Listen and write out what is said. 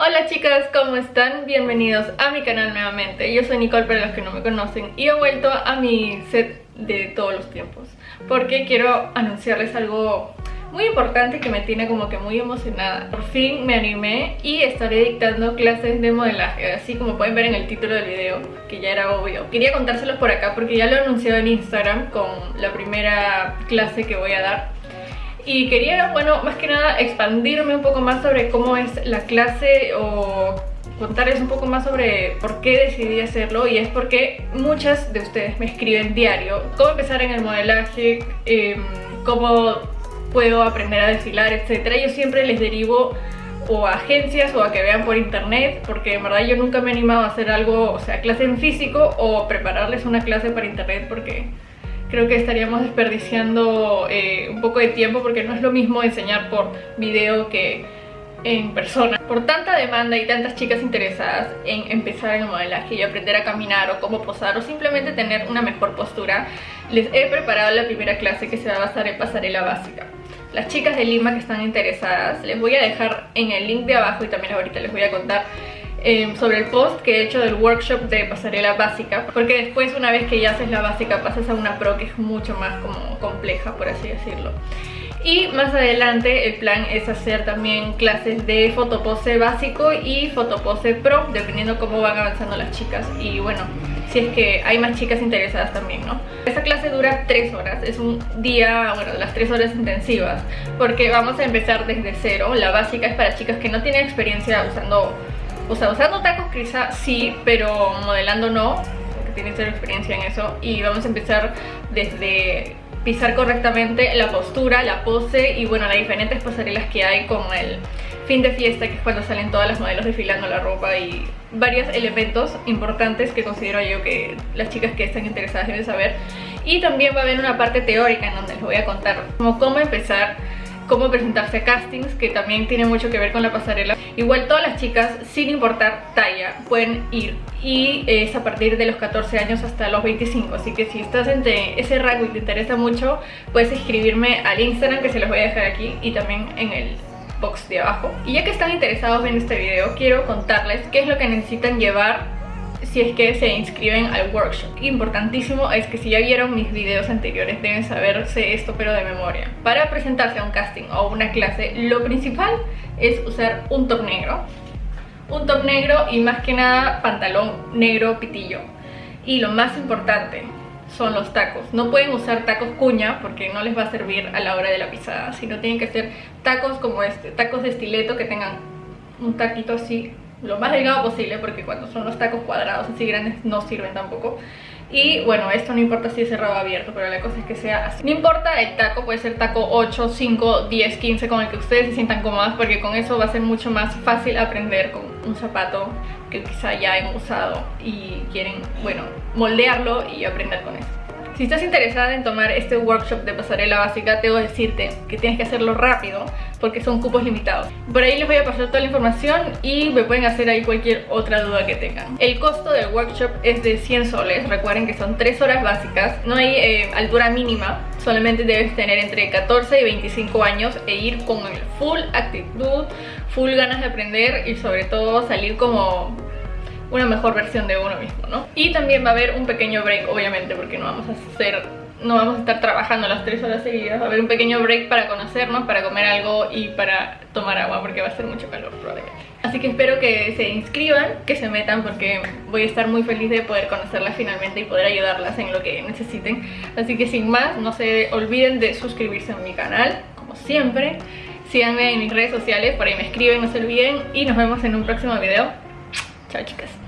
Hola chicas, ¿cómo están? Bienvenidos a mi canal nuevamente. Yo soy Nicole para los que no me conocen y he vuelto a mi set de todos los tiempos porque quiero anunciarles algo muy importante que me tiene como que muy emocionada. Por fin me animé y estaré dictando clases de modelaje, así como pueden ver en el título del video, que ya era obvio. Quería contárselos por acá porque ya lo he anunciado en Instagram con la primera clase que voy a dar y quería, bueno, más que nada expandirme un poco más sobre cómo es la clase o contarles un poco más sobre por qué decidí hacerlo y es porque muchas de ustedes me escriben diario cómo empezar en el modelaje, em, cómo puedo aprender a desfilar, etcétera. Yo siempre les derivo o a agencias o a que vean por internet porque en verdad yo nunca me he animado a hacer algo, o sea, clase en físico o prepararles una clase para internet porque creo que estaríamos desperdiciando eh, un poco de tiempo porque no es lo mismo enseñar por video que en persona. Por tanta demanda y tantas chicas interesadas en empezar en el modelaje y aprender a caminar o cómo posar o simplemente tener una mejor postura, les he preparado la primera clase que se va a basar en pasarela básica. Las chicas de Lima que están interesadas, les voy a dejar en el link de abajo y también ahorita les voy a contar Em, sobre el post que he hecho del workshop de pasarela básica porque después una vez que ya haces la básica pasas a una pro que es mucho más como compleja por así decirlo y más adelante el plan es hacer también clases de fotopose básico y fotopose pro dependiendo cómo van avanzando las chicas y bueno si es que hay más chicas interesadas también, ¿no? Esta clase dura 3 horas, es un día, bueno, las 3 horas intensivas porque vamos a empezar desde cero, la básica es para chicas que no tienen experiencia usando o sea, usando tacos quizá sí, pero modelando no, porque tiene cero experiencia en eso. Y vamos a empezar desde pisar correctamente la postura, la pose y bueno, las diferentes pasarelas que hay como el fin de fiesta, que es cuando salen todas las modelos desfilando la ropa y varios elementos importantes que considero yo que las chicas que están interesadas deben saber. Y también va a haber una parte teórica en donde les voy a contar cómo empezar cómo presentarse a castings, que también tiene mucho que ver con la pasarela. Igual todas las chicas, sin importar talla, pueden ir. Y es a partir de los 14 años hasta los 25 así que si estás entre ese rango y te interesa mucho puedes escribirme al Instagram que se los voy a dejar aquí y también en el box de abajo. Y ya que están interesados en este video quiero contarles qué es lo que necesitan llevar si es que se inscriben al workshop. Importantísimo es que si ya vieron mis videos anteriores deben saberse esto pero de memoria. Para presentarse a un casting o una clase lo principal es usar un top negro. Un top negro y más que nada pantalón negro pitillo. Y lo más importante son los tacos. No pueden usar tacos cuña porque no les va a servir a la hora de la pisada, sino tienen que ser tacos como este, tacos de estileto que tengan un taquito así lo más delgado posible porque cuando son los tacos cuadrados así grandes no sirven tampoco y bueno, esto no importa si es cerrado o abierto, pero la cosa es que sea así. No importa el taco, puede ser taco 8, 5, 10, 15, con el que ustedes se sientan cómodas, porque con eso va a ser mucho más fácil aprender con un zapato que quizá ya han usado y quieren, bueno, moldearlo y aprender con eso. Si estás interesada en tomar este workshop de pasarela básica, tengo que decirte que tienes que hacerlo rápido porque son cupos limitados. Por ahí les voy a pasar toda la información y me pueden hacer ahí cualquier otra duda que tengan. El costo del workshop es de 100 soles, recuerden que son 3 horas básicas, no hay eh, altura mínima, solamente debes tener entre 14 y 25 años e ir con el full actitud, full ganas de aprender y sobre todo salir como una mejor versión de uno mismo, ¿no? Y también va a haber un pequeño break, obviamente, porque no vamos a hacer no vamos a estar trabajando las 3 horas seguidas, va a haber un pequeño break para conocernos, para comer algo y para tomar agua porque va a ser mucho calor probablemente. Así que espero que se inscriban, que se metan porque voy a estar muy feliz de poder conocerlas finalmente y poder ayudarlas en lo que necesiten. Así que sin más, no se olviden de suscribirse a mi canal, como siempre. Síganme en mis redes sociales, por ahí me escriben, no se olviden y nos vemos en un próximo video. Chao chicas.